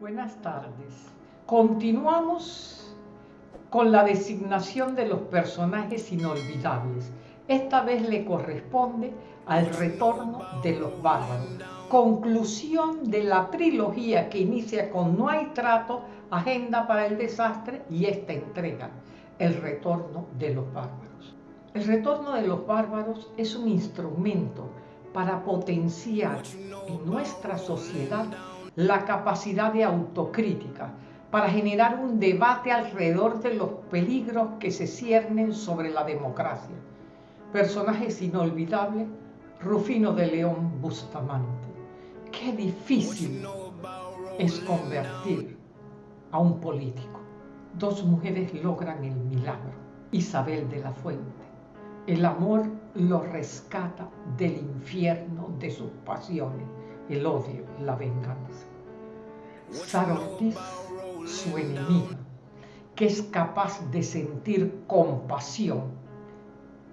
Buenas tardes. Continuamos con la designación de los personajes inolvidables. Esta vez le corresponde al retorno de los bárbaros. Conclusión de la trilogía que inicia con No hay trato, Agenda para el desastre y esta entrega, El retorno de los bárbaros. El retorno de los bárbaros es un instrumento para potenciar en nuestra sociedad la capacidad de autocrítica para generar un debate alrededor de los peligros que se ciernen sobre la democracia. Personajes inolvidables, Rufino de León Bustamante. Qué difícil es convertir a un político. Dos mujeres logran el milagro. Isabel de la Fuente. El amor lo rescata del infierno de sus pasiones el odio, la venganza. Sara Ortiz, su enemiga, que es capaz de sentir compasión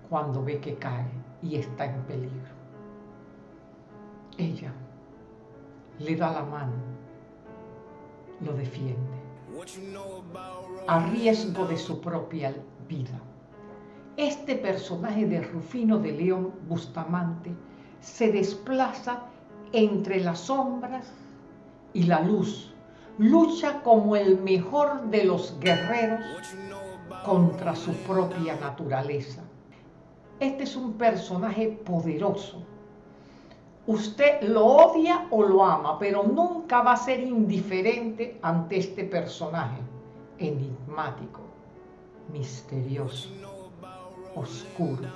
cuando ve que cae y está en peligro. Ella le da la mano, lo defiende, a riesgo de su propia vida. Este personaje de Rufino de León Bustamante se desplaza entre las sombras y la luz. Lucha como el mejor de los guerreros contra su propia naturaleza. Este es un personaje poderoso. Usted lo odia o lo ama, pero nunca va a ser indiferente ante este personaje enigmático, misterioso, oscuro.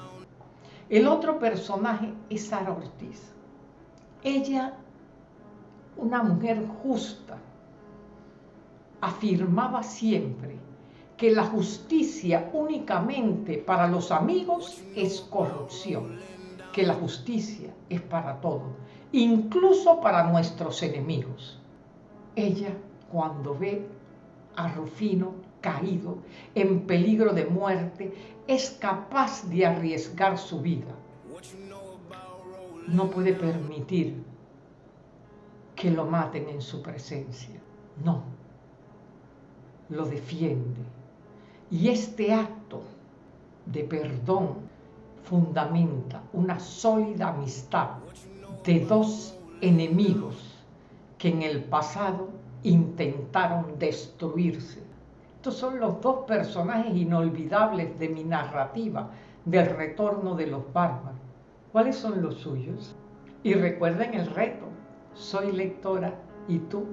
El otro personaje es Sara Ortiz. Ella, una mujer justa, afirmaba siempre que la justicia únicamente para los amigos es corrupción, que la justicia es para todo, incluso para nuestros enemigos. Ella, cuando ve a Rufino caído, en peligro de muerte, es capaz de arriesgar su vida no puede permitir que lo maten en su presencia. No, lo defiende. Y este acto de perdón fundamenta una sólida amistad de dos enemigos que en el pasado intentaron destruirse. Estos son los dos personajes inolvidables de mi narrativa del retorno de los bárbaros. ¿Cuáles son los suyos? Y recuerden el reto, soy lectora y tú